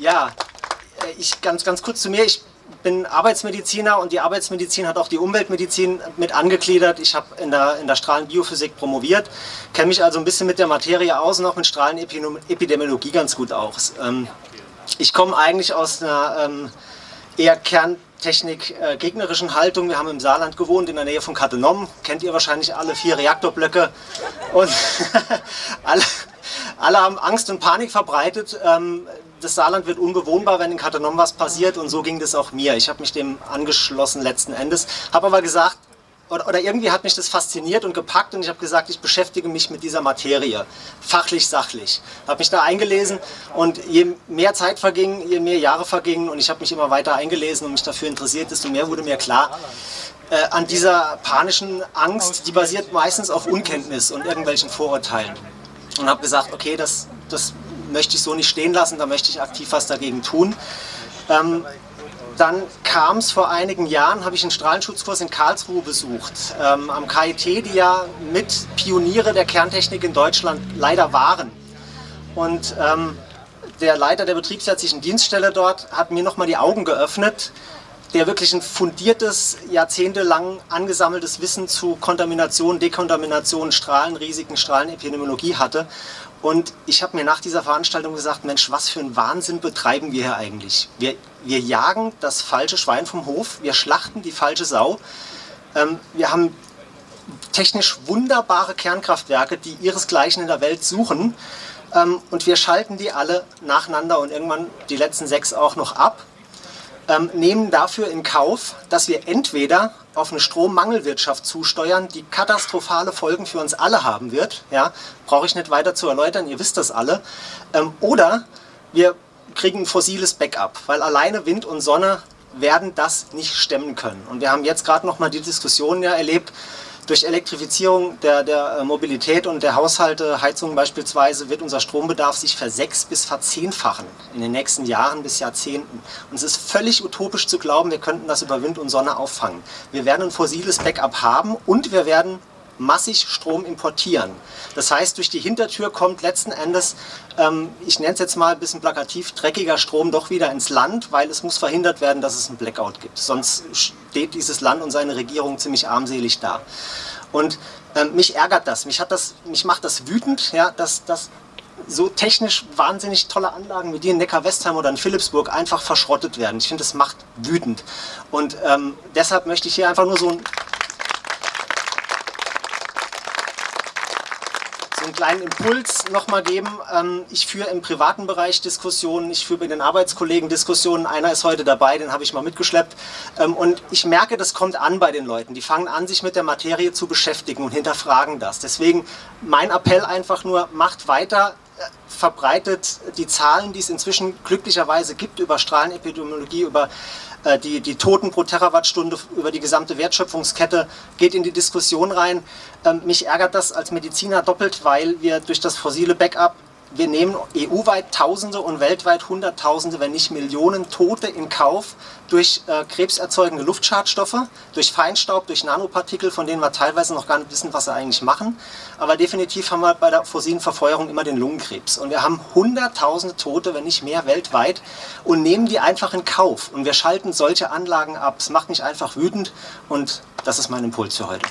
Ja, äh, ich ganz, ganz kurz zu mir. Ich bin Arbeitsmediziner und die Arbeitsmedizin hat auch die Umweltmedizin mit angegliedert. Ich habe in der, in der Strahlenbiophysik promoviert, kenne mich also ein bisschen mit der Materie aus und auch mit Strahlenepidemiologie ganz gut aus. Ähm, ich komme eigentlich aus einer ähm, eher Kerntechnik-gegnerischen äh, Haltung. Wir haben im Saarland gewohnt, in der Nähe von Katenom. Kennt ihr wahrscheinlich alle vier Reaktorblöcke. Und alle, alle haben Angst und Panik verbreitet. Ähm, das Saarland wird unbewohnbar, wenn in Katenom was passiert und so ging das auch mir. Ich habe mich dem angeschlossen letzten Endes, habe aber gesagt, oder, oder, irgendwie hat mich das fasziniert und gepackt und ich habe gesagt, ich beschäftige mich mit dieser Materie, fachlich, sachlich. Habe mich da eingelesen und je mehr Zeit verging, je mehr Jahre vergingen und ich habe mich immer weiter eingelesen und mich dafür interessiert, desto mehr wurde mir klar, äh, an dieser panischen Angst, die basiert meistens auf Unkenntnis und irgendwelchen Vorurteilen. Und habe gesagt, okay, das, das möchte ich so nicht stehen lassen, da möchte ich aktiv was dagegen tun. Ähm, dann kam es vor einigen Jahren, habe ich einen Strahlenschutzkurs in Karlsruhe besucht, ähm, am KIT, die ja mit Pioniere der Kerntechnik in Deutschland leider waren. Und ähm, der Leiter der betriebsärztlichen Dienststelle dort hat mir nochmal die Augen geöffnet, der wirklich ein fundiertes, jahrzehntelang angesammeltes Wissen zu Kontamination, Dekontamination, Strahlenrisiken, Strahlenepidemiologie hatte. Und ich habe mir nach dieser Veranstaltung gesagt, Mensch, was für einen Wahnsinn betreiben wir hier eigentlich? Wir, wir jagen das falsche Schwein vom Hof, wir schlachten die falsche Sau. Ähm, wir haben technisch wunderbare Kernkraftwerke, die ihresgleichen in der Welt suchen. Ähm, und wir schalten die alle nacheinander und irgendwann die letzten sechs auch noch ab ähm, nehmen dafür in Kauf, dass wir entweder auf eine Strommangelwirtschaft zusteuern, die katastrophale Folgen für uns alle haben wird, ja, brauche ich nicht weiter zu erläutern, ihr wisst das alle, ähm, oder wir kriegen ein fossiles Backup, weil alleine Wind und Sonne werden das nicht stemmen können. Und wir haben jetzt gerade noch mal die Diskussion ja erlebt, durch Elektrifizierung der, der äh, Mobilität und der Haushalte, Heizungen beispielsweise, wird unser Strombedarf sich versechs- bis verzehnfachen in den nächsten Jahren bis Jahrzehnten. Und es ist völlig utopisch zu glauben, wir könnten das über Wind und Sonne auffangen. Wir werden ein fossiles Backup haben und wir werden massig Strom importieren. Das heißt, durch die Hintertür kommt letzten Endes, ähm, ich nenne es jetzt mal ein bisschen plakativ, dreckiger Strom doch wieder ins Land, weil es muss verhindert werden, dass es einen Blackout gibt. Sonst steht dieses Land und seine Regierung ziemlich armselig da. Und ähm, mich ärgert das, mich, hat das, mich macht das wütend, ja, dass, dass so technisch wahnsinnig tolle Anlagen wie die in Neckar-Westheim oder in Philipsburg einfach verschrottet werden. Ich finde, das macht wütend. Und ähm, deshalb möchte ich hier einfach nur so ein kleinen Impuls nochmal geben. Ähm, ich führe im privaten Bereich Diskussionen, ich führe mit den Arbeitskollegen Diskussionen. Einer ist heute dabei, den habe ich mal mitgeschleppt. Ähm, und ich merke, das kommt an bei den Leuten. Die fangen an, sich mit der Materie zu beschäftigen und hinterfragen das. Deswegen mein Appell einfach nur, macht weiter, äh, verbreitet die Zahlen, die es inzwischen glücklicherweise gibt über Strahlenepidemiologie, über die, die Toten pro Terawattstunde über die gesamte Wertschöpfungskette geht in die Diskussion rein. Ähm, mich ärgert das als Mediziner doppelt, weil wir durch das fossile Backup wir nehmen EU-weit Tausende und weltweit Hunderttausende, wenn nicht Millionen Tote in Kauf durch äh, krebserzeugende Luftschadstoffe, durch Feinstaub, durch Nanopartikel, von denen wir teilweise noch gar nicht wissen, was sie eigentlich machen. Aber definitiv haben wir bei der fossilen Verfeuerung immer den Lungenkrebs. Und wir haben Hunderttausende Tote, wenn nicht mehr weltweit und nehmen die einfach in Kauf. Und wir schalten solche Anlagen ab. Es macht mich einfach wütend und das ist mein Impuls für heute.